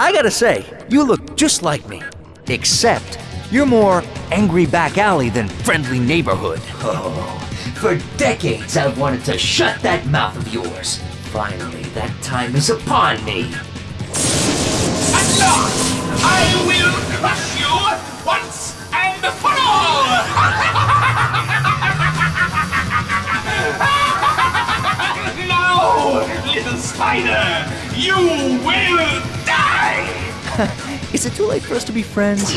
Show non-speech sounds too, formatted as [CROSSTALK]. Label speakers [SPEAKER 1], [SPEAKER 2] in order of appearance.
[SPEAKER 1] I gotta say, you look just like me. Except, you're more angry back alley than friendly neighborhood.
[SPEAKER 2] Oh, for decades I've wanted to shut that mouth of yours. Finally, that time is upon me.
[SPEAKER 3] At last, I will crush you once and for all! [LAUGHS] now, little spider, you will die! [LAUGHS]
[SPEAKER 1] Is it too late for us to be friends?